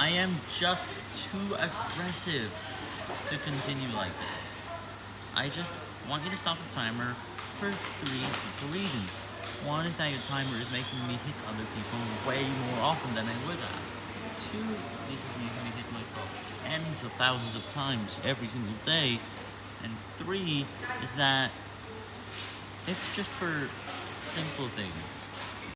I am just too aggressive to continue like this. I just want you to stop the timer for three simple reasons. One is that your timer is making me hit other people way more often than I would have. Two, this is making me hit myself tens of thousands of times every single day. And three is that it's just for simple things.